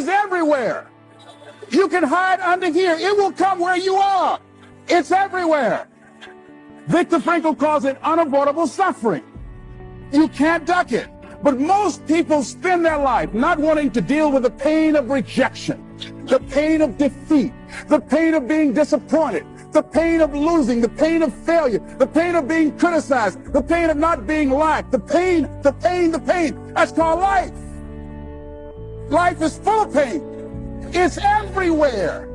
is everywhere. You can hide under here. It will come where you are. It's everywhere. Viktor Frankl calls it unavoidable suffering. You can't duck it. But most people spend their life not wanting to deal with the pain of rejection, the pain of defeat, the pain of being disappointed, the pain of losing, the pain of failure, the pain of being criticized, the pain of not being liked, the pain, the pain, the pain. That's called life. Life is full of pain. It's everywhere.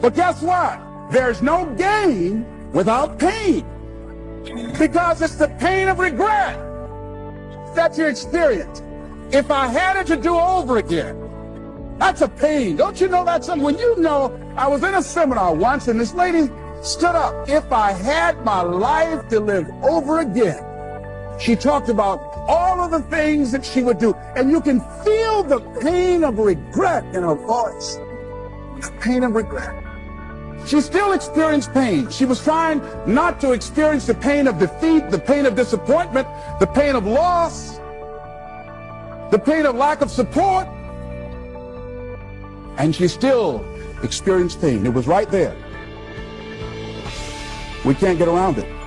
But guess what? There's no gain without pain. Because it's the pain of regret that you experience. If I had it to do over again, that's a pain. Don't you know that's something? When you know, I was in a seminar once and this lady stood up. If I had my life to live over again, she talked about all of the things that she would do. And you can feel the pain of regret in her voice. The pain of regret. She still experienced pain. She was trying not to experience the pain of defeat, the pain of disappointment, the pain of loss, the pain of lack of support. And she still experienced pain. It was right there. We can't get around it.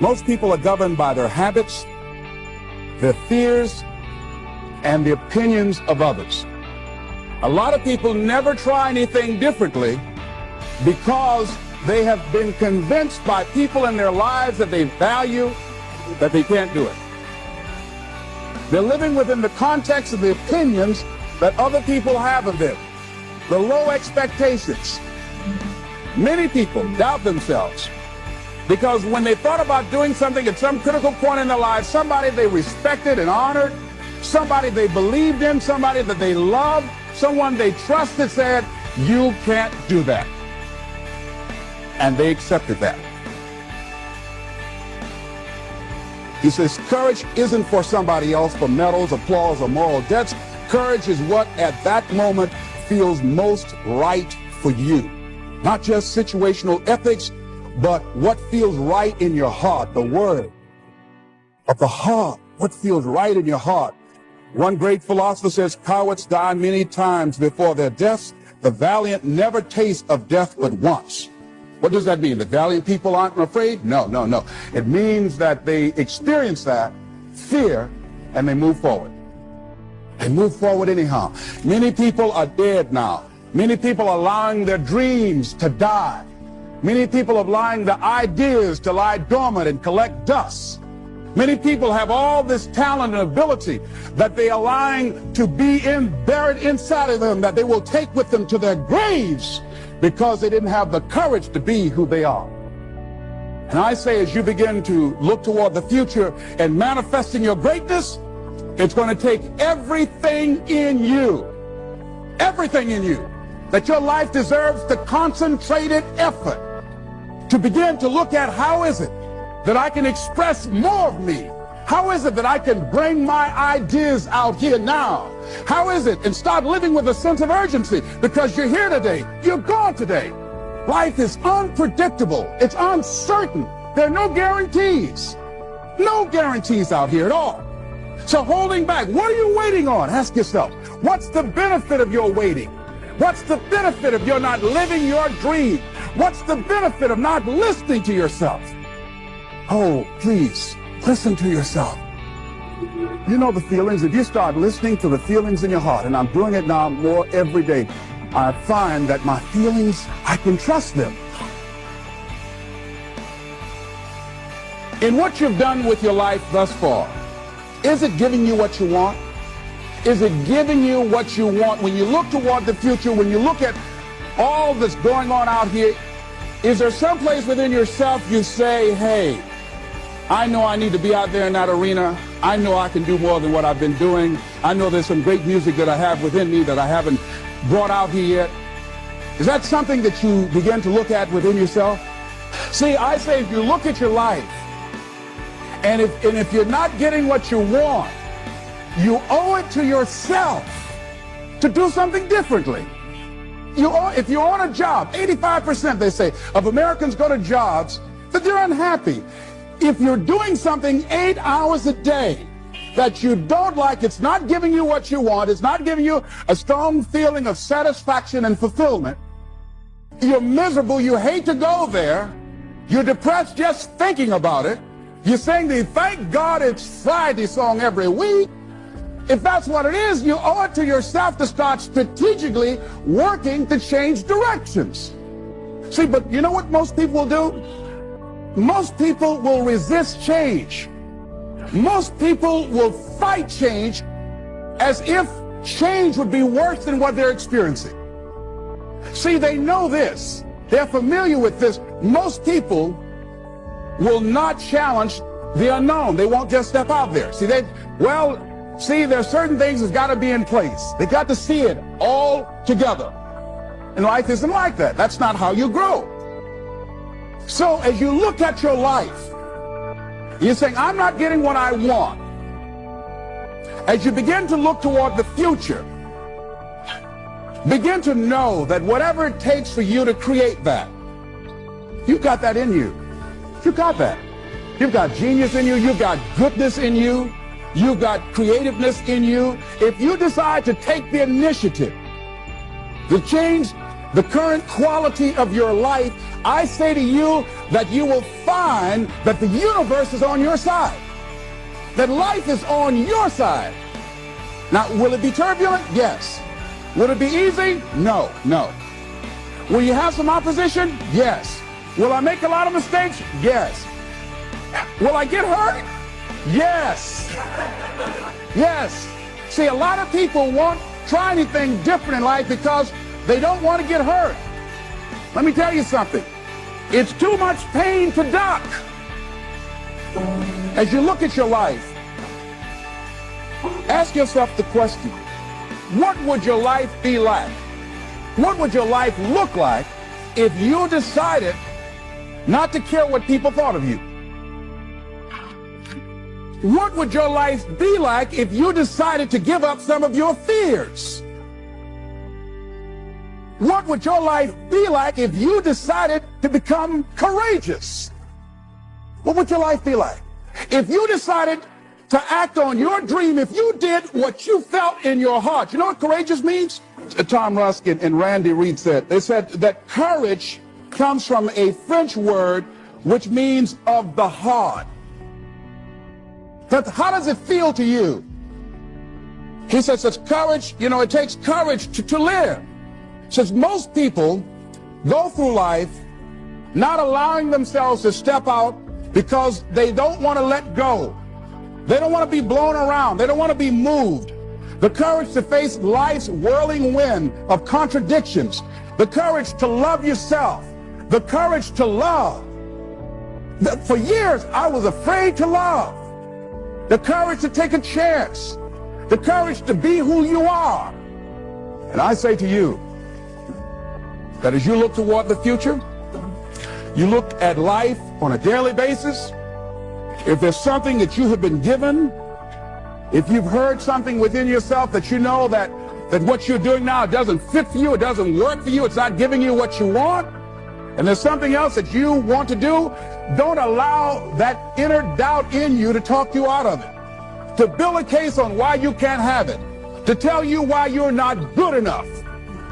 Most people are governed by their habits, their fears, and the opinions of others. A lot of people never try anything differently because they have been convinced by people in their lives that they value that they can't do it. They're living within the context of the opinions that other people have of them, the low expectations. Many people doubt themselves because when they thought about doing something at some critical point in their lives, somebody they respected and honored, somebody they believed in, somebody that they loved, someone they trusted said, you can't do that. And they accepted that. He says, courage isn't for somebody else for medals, applause, or moral debts. Courage is what at that moment feels most right for you. Not just situational ethics, but what feels right in your heart, the word of the heart, what feels right in your heart. One great philosopher says, cowards die many times before their deaths. The valiant never taste of death but once. What does that mean? The valiant people aren't afraid? No, no, no. It means that they experience that fear and they move forward. They move forward anyhow. Many people are dead now. Many people are allowing their dreams to die. Many people are allowing the ideas to lie dormant and collect dust. Many people have all this talent and ability that they are allowing to be in, buried inside of them that they will take with them to their graves because they didn't have the courage to be who they are. And I say as you begin to look toward the future and manifesting your greatness, it's going to take everything in you, everything in you, that your life deserves the concentrated effort to begin to look at how is it that I can express more of me? How is it that I can bring my ideas out here now? How is it? And start living with a sense of urgency because you're here today. You're gone today. Life is unpredictable. It's uncertain. There are no guarantees. No guarantees out here at all. So holding back, what are you waiting on? Ask yourself, what's the benefit of your waiting? What's the benefit of your not living your dream? What's the benefit of not listening to yourself? Oh, please, listen to yourself. You know the feelings. If you start listening to the feelings in your heart, and I'm doing it now more every day, I find that my feelings, I can trust them. In what you've done with your life thus far, is it giving you what you want? Is it giving you what you want? When you look toward the future, when you look at all that's going on out here, is there some place within yourself you say, hey, I know I need to be out there in that arena. I know I can do more than what I've been doing. I know there's some great music that I have within me that I haven't brought out here yet. Is that something that you begin to look at within yourself? See, I say if you look at your life, and if, and if you're not getting what you want, you owe it to yourself to do something differently. You owe, if you're on a job, 85% they say of Americans go to jobs that they're unhappy. If you're doing something eight hours a day that you don't like, it's not giving you what you want, it's not giving you a strong feeling of satisfaction and fulfillment, you're miserable, you hate to go there, you're depressed just thinking about it, you're sing the Thank God It's Friday song every week. If that's what it is, you owe it to yourself to start strategically working to change directions. See, but you know what most people will do? Most people will resist change. Most people will fight change as if change would be worse than what they're experiencing. See, they know this. They're familiar with this. Most people will not challenge the unknown. They won't just step out there. See, they, well, see, there's certain things that's got to be in place. They got to see it all together. And life isn't like that. That's not how you grow. So as you look at your life, you're saying, I'm not getting what I want. As you begin to look toward the future, begin to know that whatever it takes for you to create that, you've got that in you. You've got that. You've got genius in you. You've got goodness in you. You've got creativeness in you. If you decide to take the initiative to change the current quality of your life, I say to you that you will find that the universe is on your side. That life is on your side. Now, will it be turbulent? Yes. Will it be easy? No, no. Will you have some opposition? Yes. Will I make a lot of mistakes? Yes. Will I get hurt? Yes. Yes. See, a lot of people won't try anything different in life because they don't want to get hurt. Let me tell you something. It's too much pain to duck. As you look at your life, ask yourself the question, what would your life be like? What would your life look like if you decided not to care what people thought of you. What would your life be like if you decided to give up some of your fears? What would your life be like if you decided to become courageous? What would your life be like? If you decided to act on your dream, if you did what you felt in your heart, you know what courageous means? Tom Ruskin and Randy Read said, they said that courage comes from a French word which means of the heart. How does it feel to you? He says it's courage, you know, it takes courage to, to live. Says most people go through life not allowing themselves to step out because they don't want to let go. They don't want to be blown around. They don't want to be moved. The courage to face life's whirling wind of contradictions. The courage to love yourself the courage to love. For years, I was afraid to love. The courage to take a chance. The courage to be who you are. And I say to you that as you look toward the future, you look at life on a daily basis, if there's something that you have been given, if you've heard something within yourself that you know that, that what you're doing now doesn't fit for you, it doesn't work for you, it's not giving you what you want, and there's something else that you want to do, don't allow that inner doubt in you to talk you out of it. To build a case on why you can't have it. To tell you why you're not good enough.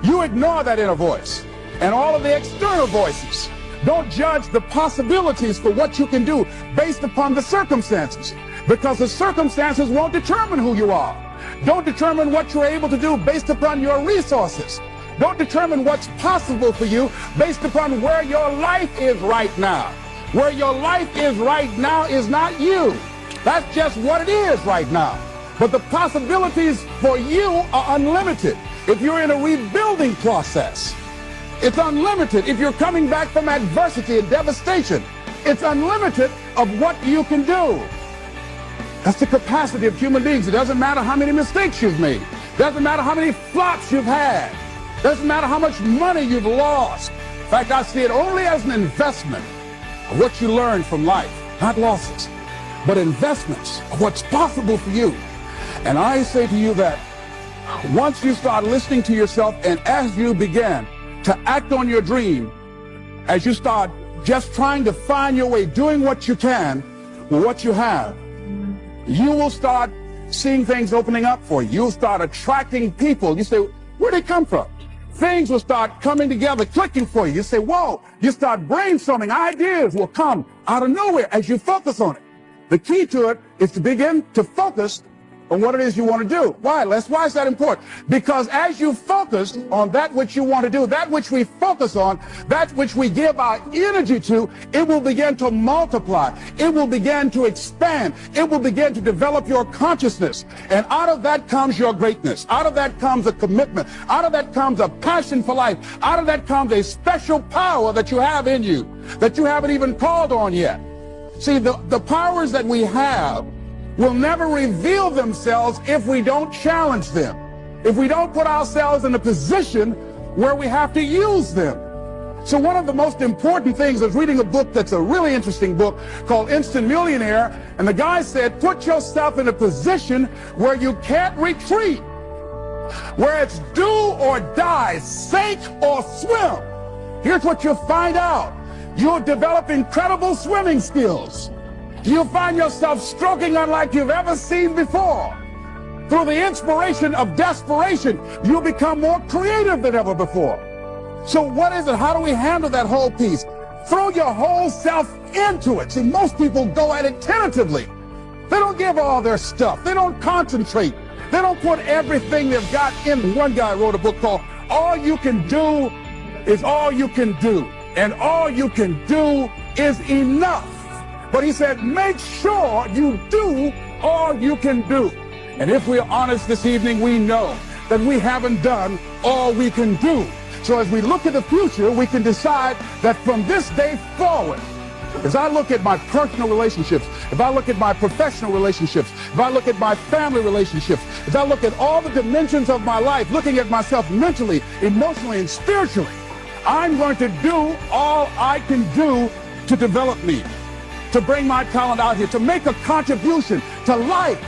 You ignore that inner voice and all of the external voices. Don't judge the possibilities for what you can do based upon the circumstances because the circumstances won't determine who you are. Don't determine what you're able to do based upon your resources. Don't determine what's possible for you based upon where your life is right now. Where your life is right now is not you. That's just what it is right now. But the possibilities for you are unlimited if you're in a rebuilding process. It's unlimited if you're coming back from adversity and devastation. It's unlimited of what you can do. That's the capacity of human beings. It doesn't matter how many mistakes you've made. It doesn't matter how many flops you've had. Doesn't matter how much money you've lost. In fact, I see it only as an investment of what you learn from life, not losses, but investments of what's possible for you. And I say to you that once you start listening to yourself and as you begin to act on your dream, as you start just trying to find your way, doing what you can with what you have, you will start seeing things opening up for you. You'll start attracting people. You say, where'd they come from? Things will start coming together, clicking for you. You say, whoa, you start brainstorming. Ideas will come out of nowhere as you focus on it. The key to it is to begin to focus on what it is you want to do. Why, Les? Why is that important? Because as you focus on that which you want to do, that which we focus on, that which we give our energy to, it will begin to multiply. It will begin to expand. It will begin to develop your consciousness. And out of that comes your greatness. Out of that comes a commitment. Out of that comes a passion for life. Out of that comes a special power that you have in you that you haven't even called on yet. See, the, the powers that we have will never reveal themselves if we don't challenge them, if we don't put ourselves in a position where we have to use them. So one of the most important things is reading a book that's a really interesting book called Instant Millionaire. And the guy said, put yourself in a position where you can't retreat, where it's do or die, sink or swim. Here's what you'll find out. You'll develop incredible swimming skills you'll find yourself stroking unlike you've ever seen before. Through the inspiration of desperation, you'll become more creative than ever before. So what is it? How do we handle that whole piece? Throw your whole self into it. See, most people go at it tentatively. They don't give all their stuff. They don't concentrate. They don't put everything they've got in. One guy wrote a book called All You Can Do is All You Can Do. And all you can do is enough. But he said, make sure you do all you can do. And if we're honest this evening, we know that we haven't done all we can do. So as we look at the future, we can decide that from this day forward, as I look at my personal relationships, if I look at my professional relationships, if I look at my family relationships, if I look at all the dimensions of my life, looking at myself mentally, emotionally, and spiritually, I'm going to do all I can do to develop me to bring my talent out here, to make a contribution to life